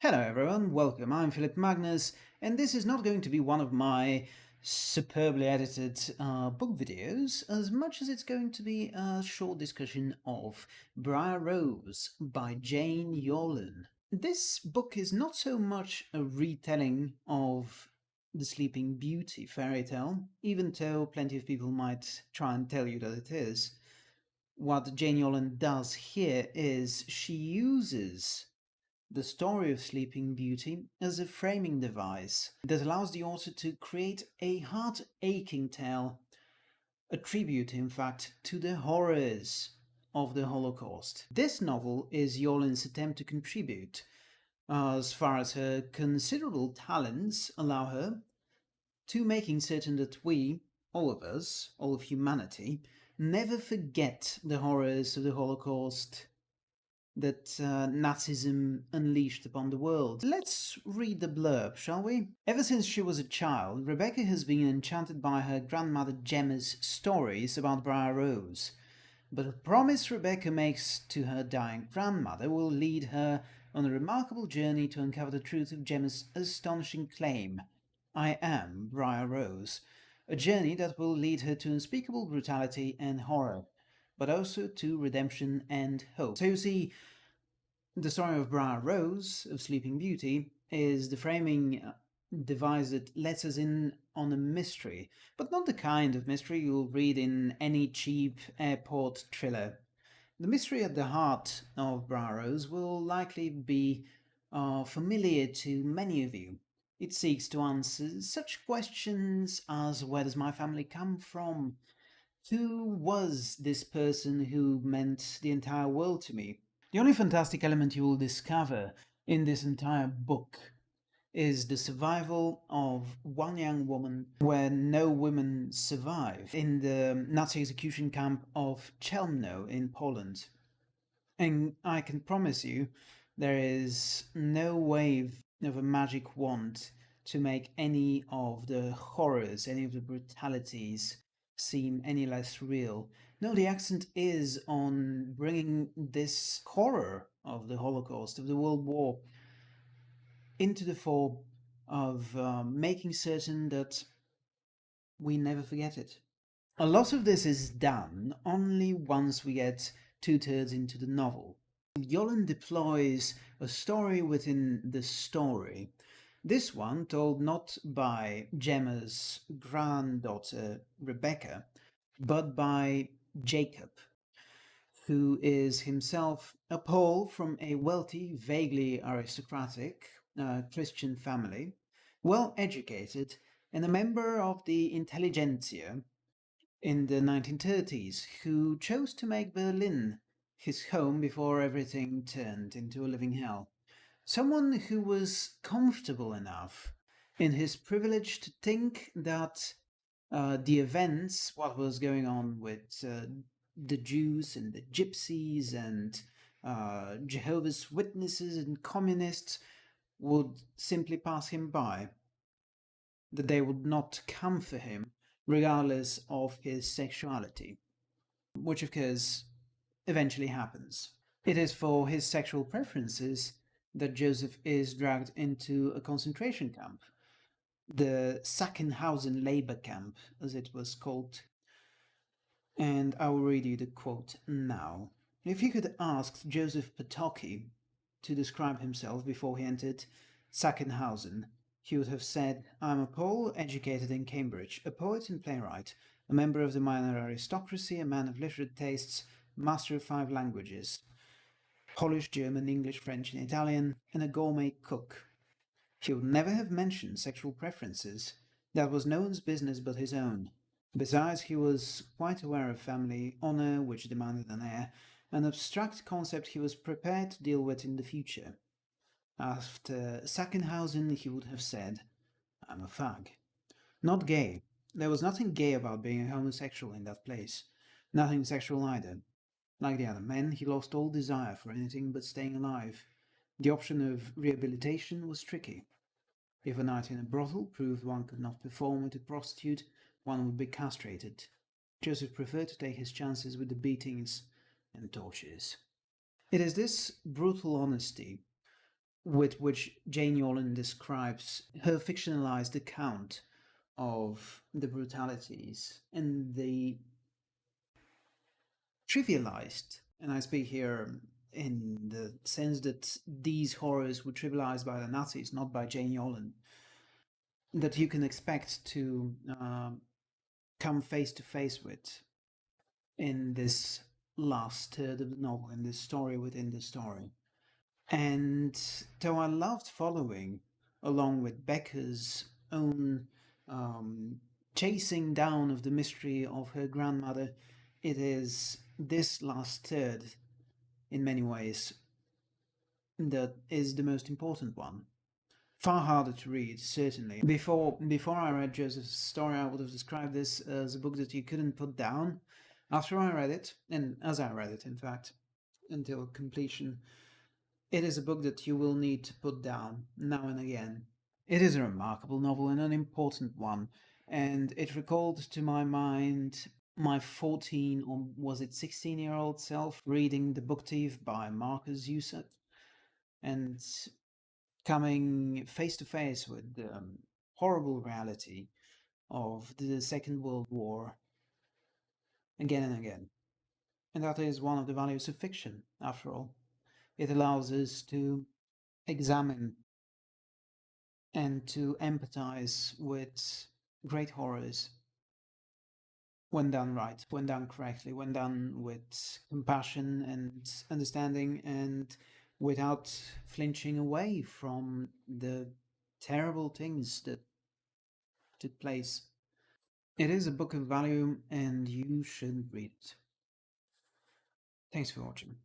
Hello everyone, welcome. I'm Philip Magnus, and this is not going to be one of my superbly edited uh, book videos, as much as it's going to be a short discussion of Briar Rose by Jane Yolen. This book is not so much a retelling of the Sleeping Beauty fairy tale, even though plenty of people might try and tell you that it is. What Jane Yolen does here is she uses the story of Sleeping Beauty as a framing device that allows the author to create a heart-aching tale, a tribute, in fact, to the horrors of the Holocaust. This novel is Yolen's attempt to contribute, as far as her considerable talents allow her, to making certain that we, all of us, all of humanity, never forget the horrors of the Holocaust that uh, Nazism unleashed upon the world. Let's read the blurb, shall we? Ever since she was a child, Rebecca has been enchanted by her grandmother Gemma's stories about Briar Rose. But a promise Rebecca makes to her dying grandmother will lead her on a remarkable journey to uncover the truth of Gemma's astonishing claim, I am Briar Rose, a journey that will lead her to unspeakable brutality and horror but also to redemption and hope. So you see, the story of Briar Rose, of Sleeping Beauty, is the framing device that lets us in on a mystery, but not the kind of mystery you'll read in any cheap airport thriller. The mystery at the heart of Briar Rose will likely be uh, familiar to many of you. It seeks to answer such questions as where does my family come from? Who was this person who meant the entire world to me? The only fantastic element you will discover in this entire book is the survival of one young woman where no women survive in the Nazi execution camp of Chelmno in Poland. And I can promise you there is no wave of a magic wand to make any of the horrors, any of the brutalities seem any less real. No, the accent is on bringing this horror of the Holocaust, of the World War, into the fore of um, making certain that we never forget it. A lot of this is done only once we get two-thirds into the novel. Yolen deploys a story within the story this one told not by Gemma's granddaughter Rebecca, but by Jacob, who is himself a Pole from a wealthy, vaguely aristocratic uh, Christian family, well educated, and a member of the intelligentsia in the 1930s, who chose to make Berlin his home before everything turned into a living hell. Someone who was comfortable enough in his privilege to think that uh, the events, what was going on with uh, the Jews and the Gypsies and uh, Jehovah's Witnesses and communists would simply pass him by, that they would not come for him regardless of his sexuality, which of course eventually happens. It is for his sexual preferences that Joseph is dragged into a concentration camp, the Sachsenhausen labor camp, as it was called. And I will read you the quote now. If you could ask Joseph Potocki to describe himself before he entered Sachsenhausen, he would have said, I am a Pole educated in Cambridge, a poet and playwright, a member of the minor aristocracy, a man of literate tastes, master of five languages, Polish, German, English, French and Italian, and a gourmet cook. He would never have mentioned sexual preferences. That was no one's business but his own. Besides, he was quite aware of family honour, which demanded an heir, an abstract concept he was prepared to deal with in the future. After Sachsenhausen, he would have said, I'm a fag. Not gay. There was nothing gay about being a homosexual in that place. Nothing sexual either. Like the other men, he lost all desire for anything but staying alive. The option of rehabilitation was tricky. If a night in a brothel proved one could not perform with a prostitute, one would be castrated. Joseph preferred to take his chances with the beatings and tortures. It is this brutal honesty with which Jane Yolen describes her fictionalized account of the brutalities and the trivialized, and I speak here in the sense that these horrors were trivialized by the Nazis, not by Jane Yolen, that you can expect to uh, come face to face with in this last third of the novel, in this story within the story. And though I loved following along with Becca's own um, chasing down of the mystery of her grandmother, it is this last third, in many ways, that is the most important one. Far harder to read, certainly. Before before I read Joseph's story, I would have described this as a book that you couldn't put down. After I read it, and as I read it, in fact, until completion, it is a book that you will need to put down now and again. It is a remarkable novel and an important one, and it recalled to my mind my 14 or was it 16 year old self reading The Book Thief by Markus Zusak and coming face to face with the um, horrible reality of the Second World War again and again. And that is one of the values of fiction, after all. It allows us to examine and to empathize with great horrors when done right, when done correctly, when done with compassion and understanding and without flinching away from the terrible things that took place. It is a book of value and you should read it. Thanks for watching.